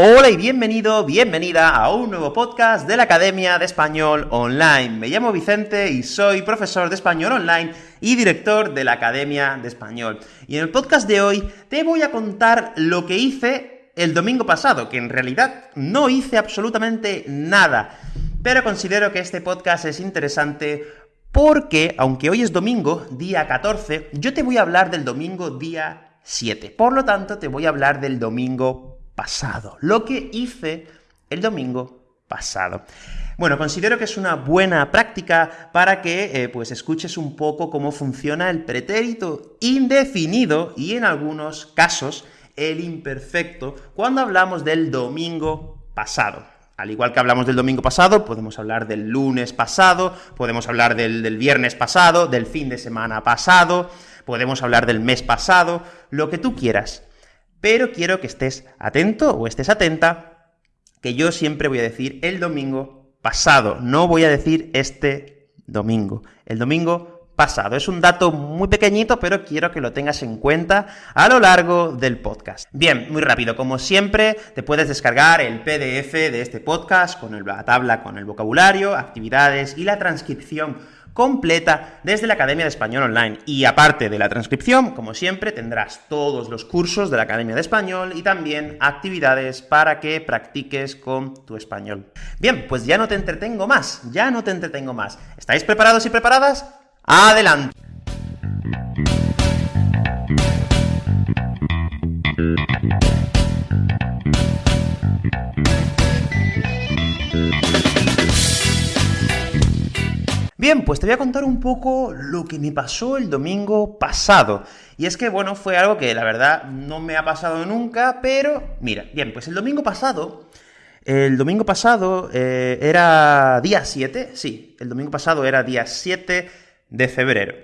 Hola y bienvenido, bienvenida a un nuevo podcast de la Academia de Español Online. Me llamo Vicente y soy profesor de Español Online y director de la Academia de Español. Y en el podcast de hoy te voy a contar lo que hice el domingo pasado, que en realidad no hice absolutamente nada. Pero considero que este podcast es interesante porque, aunque hoy es domingo, día 14, yo te voy a hablar del domingo día 7. Por lo tanto, te voy a hablar del domingo pasado, lo que hice el domingo pasado. Bueno, considero que es una buena práctica para que eh, pues escuches un poco cómo funciona el pretérito indefinido y en algunos casos el imperfecto cuando hablamos del domingo pasado. Al igual que hablamos del domingo pasado, podemos hablar del lunes pasado, podemos hablar del, del viernes pasado, del fin de semana pasado, podemos hablar del mes pasado, lo que tú quieras pero quiero que estés atento o estés atenta, que yo siempre voy a decir el domingo pasado, no voy a decir este domingo, el domingo pasado. Es un dato muy pequeñito, pero quiero que lo tengas en cuenta a lo largo del podcast. Bien, muy rápido, como siempre, te puedes descargar el PDF de este podcast con la tabla con el vocabulario, actividades y la transcripción completa desde la Academia de Español Online. Y aparte de la transcripción, como siempre, tendrás todos los cursos de la Academia de Español y también actividades para que practiques con tu español. Bien, pues ya no te entretengo más, ya no te entretengo más. ¿Estáis preparados y preparadas? ¡Adelante! Bien, pues te voy a contar un poco lo que me pasó el domingo pasado. Y es que, bueno, fue algo que la verdad no me ha pasado nunca, pero mira, bien, pues el domingo pasado, el domingo pasado eh, era día 7, sí, el domingo pasado era día 7 de febrero.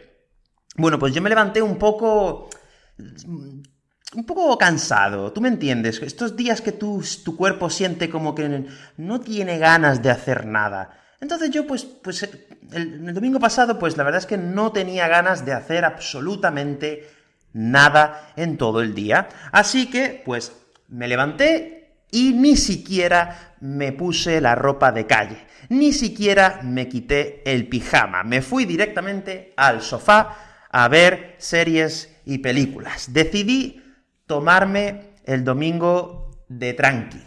Bueno, pues yo me levanté un poco un poco cansado, tú me entiendes, estos días que tu cuerpo siente como que no tiene ganas de hacer nada. Entonces yo, pues, pues el, el, domingo pasado, pues la verdad es que no tenía ganas de hacer absolutamente nada en todo el día. Así que, pues, me levanté y ni siquiera me puse la ropa de calle. Ni siquiera me quité el pijama. Me fui directamente al sofá a ver series y películas. Decidí tomarme el domingo de tranqui.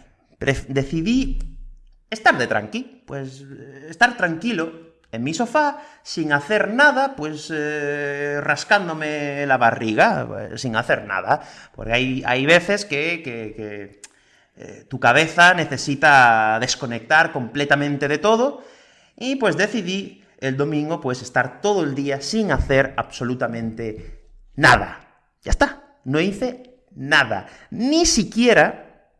decidí estar de tranqui, pues eh, estar tranquilo en mi sofá, sin hacer nada, pues eh, rascándome la barriga, pues, sin hacer nada. Porque hay, hay veces que, que, eh, tu cabeza necesita desconectar completamente de todo, y pues decidí el domingo pues estar todo el día sin hacer absolutamente nada. Ya está, no hice nada. Ni siquiera,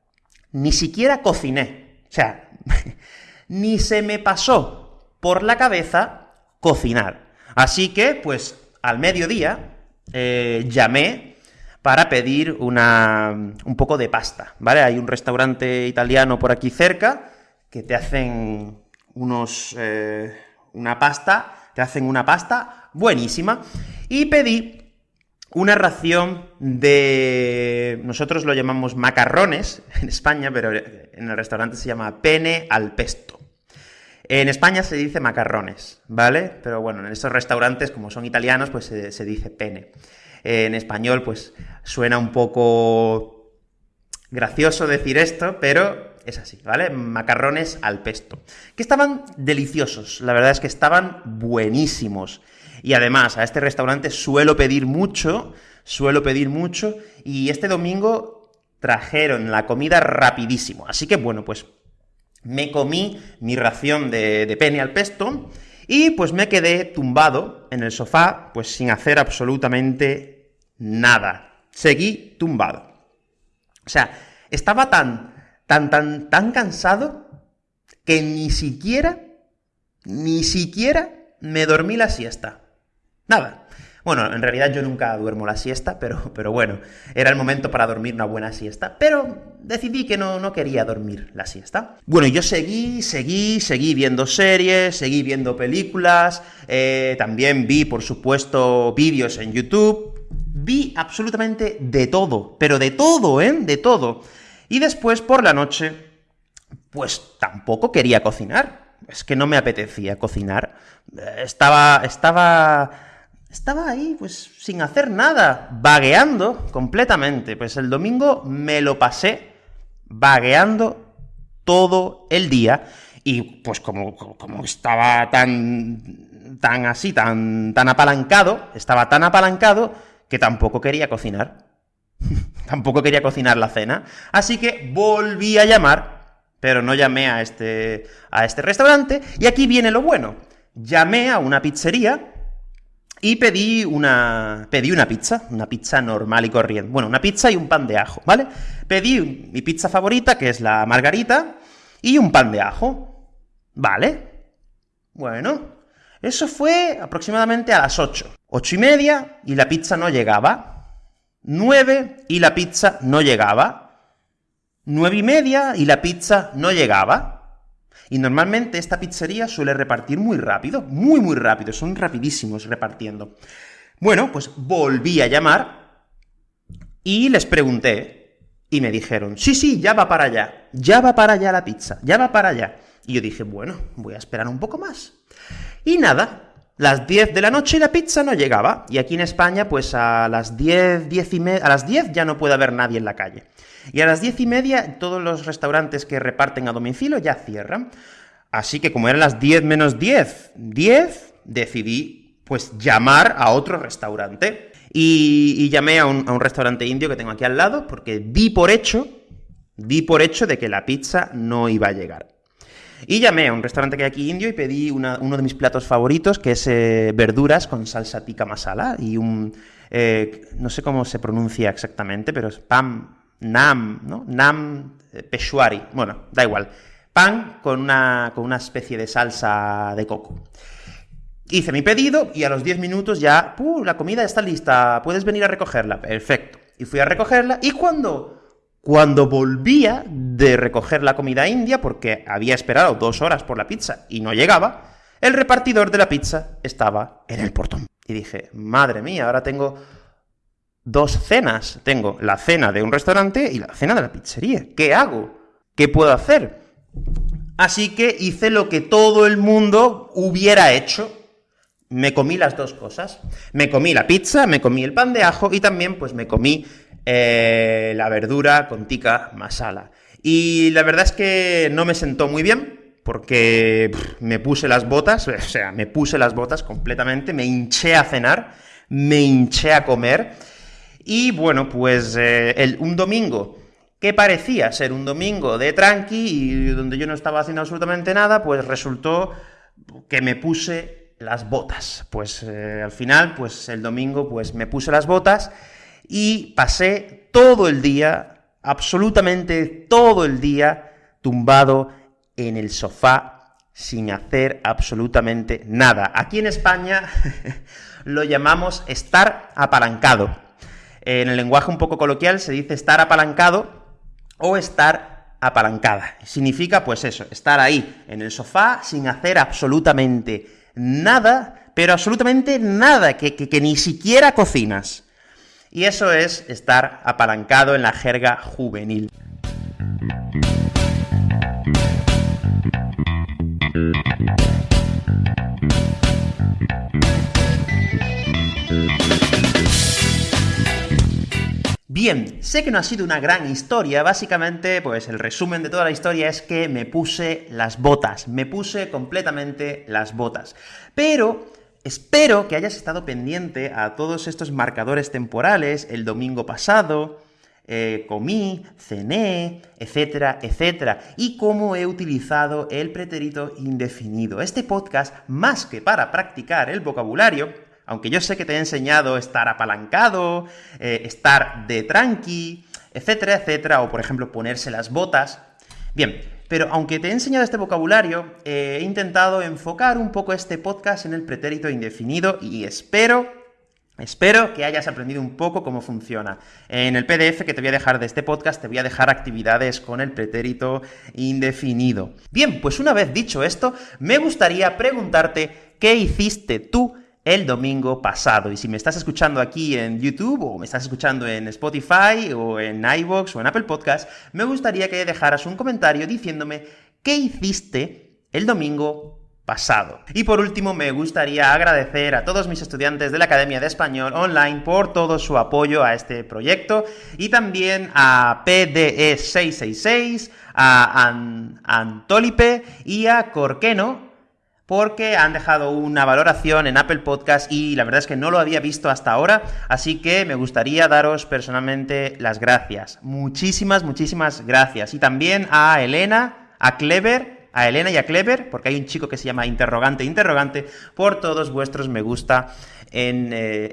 ni siquiera cociné. O sea, ni se me pasó por la cabeza cocinar. Así que, pues, al mediodía eh, llamé para pedir una, un poco de pasta, ¿vale? Hay un restaurante italiano por aquí cerca que te hacen unos... Eh, una pasta, te hacen una pasta buenísima, y pedí una ración de... nosotros lo llamamos macarrones en España, pero en el restaurante se llama pene al pesto. En España se dice macarrones, ¿vale? Pero bueno, en estos restaurantes, como son italianos, pues se, dice pene. En español, pues suena un poco gracioso decir esto, pero es así, ¿vale? Macarrones al pesto. Que estaban deliciosos, la verdad es que estaban buenísimos. Y además, a este restaurante suelo pedir mucho, suelo pedir mucho, y este domingo trajeron la comida rapidísimo. Así que, bueno, pues me comí mi ración de, de pene al pesto, y pues me quedé tumbado en el sofá, pues sin hacer absolutamente nada. Seguí tumbado. O sea, estaba tan, tan, tan, tan cansado que ni siquiera, ni siquiera me dormí la siesta. Nada. Bueno, en realidad yo nunca duermo la siesta, pero, pero bueno, era el momento para dormir una buena siesta, pero decidí que no, no quería dormir la siesta. Bueno, yo seguí, seguí, seguí viendo series, seguí viendo películas, eh, también vi, por supuesto, vídeos en YouTube, vi absolutamente de todo, pero de todo, ¿eh? De todo. Y después, por la noche, pues tampoco quería cocinar. Es que no me apetecía cocinar. Estaba, estaba, estaba ahí, pues, sin hacer nada, vagueando completamente. Pues el domingo me lo pasé vagueando todo el día, y pues como, como estaba tan, tan así, tan, tan apalancado, estaba tan apalancado, que tampoco quería cocinar. tampoco quería cocinar la cena. Así que volví a llamar, pero no llamé a este, a este restaurante, y aquí viene lo bueno. Llamé a una pizzería y pedí una, pedí una pizza, una pizza normal y corriente. Bueno, una pizza y un pan de ajo, ¿vale? Pedí mi pizza favorita, que es la margarita, y un pan de ajo. ¿Vale? Bueno, eso fue aproximadamente a las 8. Ocho y media, y la pizza no llegaba. 9, y la pizza no llegaba. Nueve y media, y la pizza no llegaba. Y normalmente esta pizzería suele repartir muy rápido, muy muy rápido, son rapidísimos repartiendo. Bueno, pues volví a llamar y les pregunté, y me dijeron, sí, sí, ya va para allá, ya va para allá la pizza, ya va para allá. Y yo dije, bueno, voy a esperar un poco más. Y nada, las 10 de la noche la pizza no llegaba. Y aquí en España, pues a las 10, 10 y media, a las 10 ya no puede haber nadie en la calle. Y a las 10 y media todos los restaurantes que reparten a domicilio ya cierran. Así que como eran las 10 menos 10, 10, decidí pues llamar a otro restaurante. Y, llamé a un, a un restaurante indio que tengo aquí al lado, porque di por hecho, di por hecho de que la pizza no iba a llegar. Y llamé a un restaurante que hay aquí indio y pedí uno de mis platos favoritos, que es eh, verduras con salsa tikka masala y un... Eh, no sé cómo se pronuncia exactamente, pero es pam, nam, ¿no? Nam eh, peshwari. Bueno, da igual. Pan con una, con una especie de salsa de coco. Hice mi pedido y a los 10 minutos ya, ¡puh! La comida está lista, puedes venir a recogerla. Perfecto. Y fui a recogerla y cuando cuando volvía de recoger la comida india, porque había esperado dos horas por la pizza y no llegaba, el repartidor de la pizza estaba en el portón. Y dije, madre mía, ahora tengo dos cenas. Tengo la cena de un restaurante y la cena de la pizzería. ¿Qué hago? ¿Qué puedo hacer? Así que hice lo que todo el mundo hubiera hecho. Me comí las dos cosas. Me comí la pizza, me comí el pan de ajo y también pues me comí eh, la verdura con tikka masala. Y la verdad es que no me sentó muy bien, porque me puse las botas, o sea, me puse las botas completamente, me hinché a cenar, me hinché a comer, y bueno, pues eh, un domingo que parecía ser un domingo de tranqui, y donde yo no estaba haciendo absolutamente nada, pues resultó que me puse las botas. Pues eh, al final, pues el domingo, pues me puse las botas, y pasé todo el día, absolutamente todo el día, tumbado en el sofá sin hacer absolutamente nada. Aquí en España lo llamamos estar apalancado. En el lenguaje un poco coloquial se dice estar apalancado o estar apalancada. Significa, pues eso, estar ahí, en el sofá, sin hacer absolutamente nada, pero absolutamente nada, que, que ni siquiera cocinas. Y eso es estar apalancado en la jerga juvenil. Bien, sé que no ha sido una gran historia, básicamente, pues el resumen de toda la historia es que me puse las botas, me puse completamente las botas. Pero Espero que hayas estado pendiente a todos estos marcadores temporales el domingo pasado, eh, comí, cené, etcétera, etcétera, y cómo he utilizado el pretérito indefinido. Este podcast, más que para practicar el vocabulario, aunque yo sé que te he enseñado estar apalancado, eh, estar de tranqui, etcétera, etcétera, o por ejemplo ponerse las botas, bien, pero aunque te he enseñado este vocabulario, eh, he intentado enfocar un poco este podcast en el pretérito indefinido y espero Espero que hayas aprendido un poco cómo funciona. En el PDF que te voy a dejar de este podcast te voy a dejar actividades con el pretérito indefinido. Bien, pues una vez dicho esto, me gustaría preguntarte qué hiciste tú el domingo pasado. Y si me estás escuchando aquí en YouTube, o me estás escuchando en Spotify, o en iVoox, o en Apple Podcast, me gustaría que dejaras un comentario diciéndome qué hiciste el domingo pasado. Y por último, me gustaría agradecer a todos mis estudiantes de la Academia de Español Online por todo su apoyo a este proyecto y también a PDE666, a Antolipe y a Corqueno, porque han dejado una valoración en Apple Podcast y la verdad es que no lo había visto hasta ahora, así que me gustaría daros personalmente las gracias. Muchísimas, muchísimas gracias. Y también a Elena, a Clever, a Elena y a Clever, porque hay un chico que se llama Interrogante Interrogante, por todos vuestros me gusta en. Eh,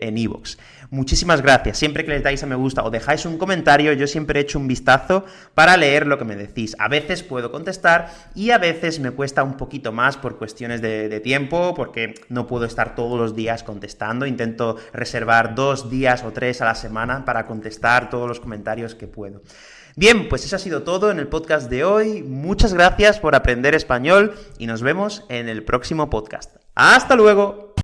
Muchísimas gracias. Siempre que les dais a me gusta o dejáis un comentario, yo siempre echo un vistazo para leer lo que me decís. A veces puedo contestar y a veces me cuesta un poquito más por cuestiones de, de tiempo, porque no puedo estar todos los días contestando. Intento reservar dos días o tres a la semana para contestar todos los comentarios que puedo. Bien, pues eso ha sido todo en el podcast de hoy. Muchas gracias por aprender español y nos vemos en el próximo podcast. ¡Hasta luego!